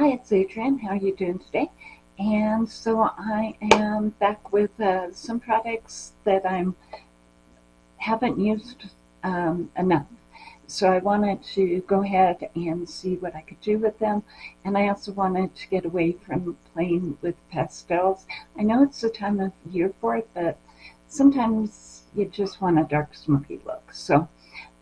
Hi, it's Adrienne. How are you doing today? And so I am back with uh, some products that I haven't used um, enough. So I wanted to go ahead and see what I could do with them. And I also wanted to get away from playing with pastels. I know it's the time of year for it, but sometimes you just want a dark smoky look. So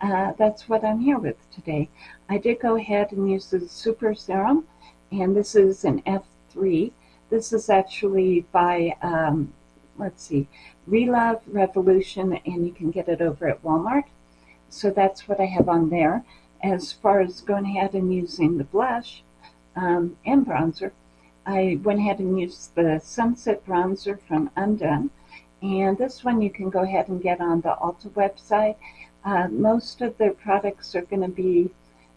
uh, that's what I'm here with today. I did go ahead and use the Super Serum, and this is an F3. This is actually by, um, let's see, Relove Revolution, and you can get it over at Walmart. So that's what I have on there. As far as going ahead and using the blush um, and bronzer, I went ahead and used the Sunset Bronzer from Undone. And this one you can go ahead and get on the Ulta website. Uh, most of their products are going to be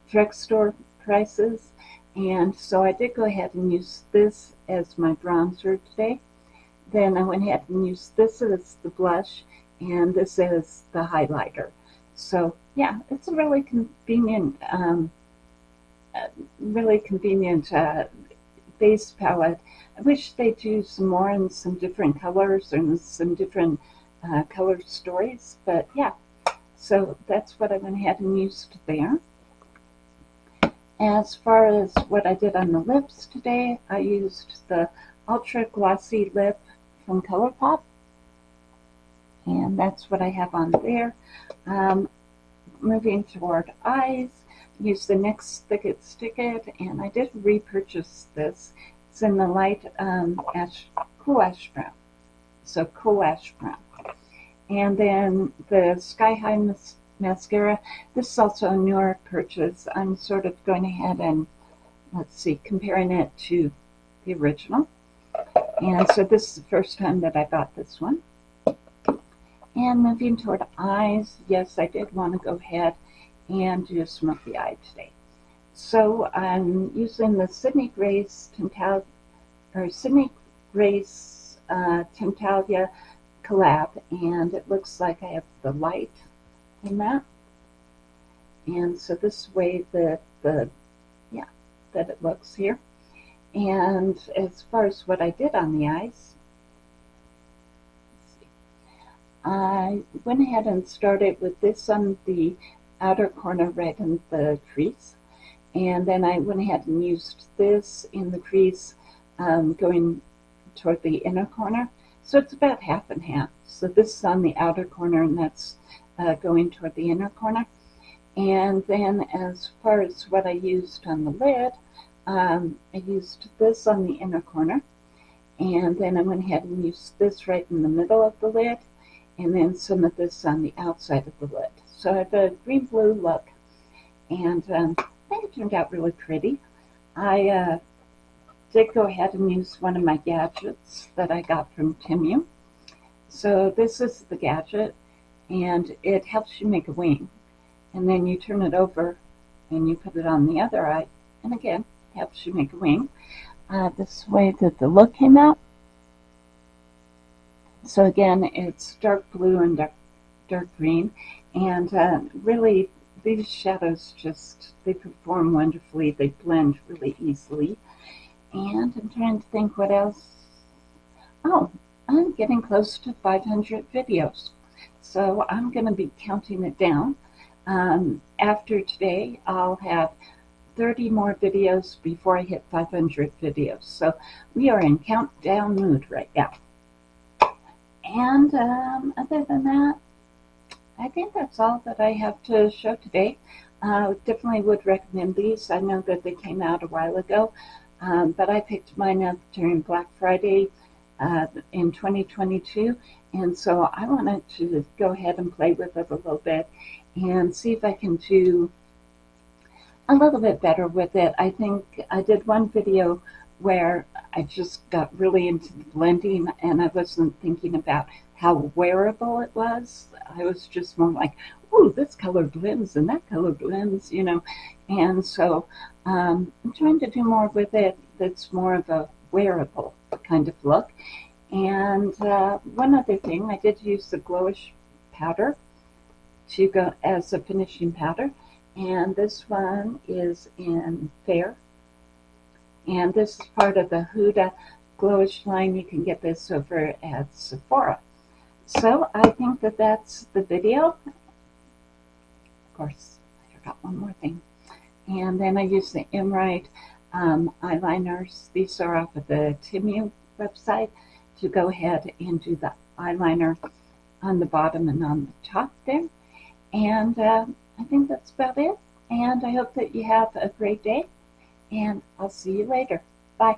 drugstore prices. And so I did go ahead and use this as my bronzer today. Then I went ahead and used this as the blush and this is the highlighter. So yeah, it's a really convenient, um, really convenient uh, base palette. I wish they do some more in some different colors and some different uh, color stories, but yeah. So that's what I went ahead and used there. As far as what I did on the lips today, I used the Ultra Glossy Lip from ColourPop. And that's what I have on there. Um, moving toward eyes, use the NYX Thick It Stick It, and I did repurchase this. It's in the light um, ash, cool ash brown. So cool ash brown. And then the Sky High mascara. This is also a newer purchase. I'm sort of going ahead and, let's see, comparing it to the original. And so this is the first time that I bought this one. And moving toward eyes, yes, I did want to go ahead and do a smoky eye today. So I'm using the Sydney Grace Tintal, or Sydney Grace uh, Tintalia collab, and it looks like I have the light in that. And so this way that the, yeah, that it looks here. And as far as what I did on the eyes, I went ahead and started with this on the outer corner right in the crease. And then I went ahead and used this in the crease um, going toward the inner corner. So it's about half and half. So this is on the outer corner and that's uh, going toward the inner corner. And then as far as what I used on the lid, um, I used this on the inner corner. And then I went ahead and used this right in the middle of the lid. And then some of this on the outside of the lid. So I have a green-blue look. And um, I think it turned out really pretty. I uh, did go ahead and use one of my gadgets that I got from Temu. So this is the gadget and it helps you make a wing. And then you turn it over and you put it on the other eye, and again, helps you make a wing. Uh, this way that the look came out. So again, it's dark blue and dark, dark green, and uh, really these shadows just, they perform wonderfully. They blend really easily. And I'm trying to think what else. Oh, I'm getting close to 500 videos. So I'm going to be counting it down. Um, after today, I'll have 30 more videos before I hit 500 videos. So we are in countdown mood right now. And um, other than that, I think that's all that I have to show today. Uh, definitely would recommend these. I know that they came out a while ago, um, but I picked mine up during Black Friday uh, in 2022. And so I wanted to go ahead and play with it a little bit and see if I can do a little bit better with it. I think I did one video where I just got really into the blending and I wasn't thinking about how wearable it was. I was just more like, ooh, this color blends and that color blends, you know. And so um, I'm trying to do more with it that's more of a wearable kind of look. And uh, one other thing, I did use the glowish powder to go as a finishing powder. And this one is in Fair. And this is part of the Huda Glowish line. You can get this over at Sephora. So I think that that's the video. Of course, I forgot one more thing. And then I use the Emrite um, eyeliners. These are off of the Temu website to go ahead and do the eyeliner on the bottom and on the top there. And uh, I think that's about it. And I hope that you have a great day. And I'll see you later. Bye.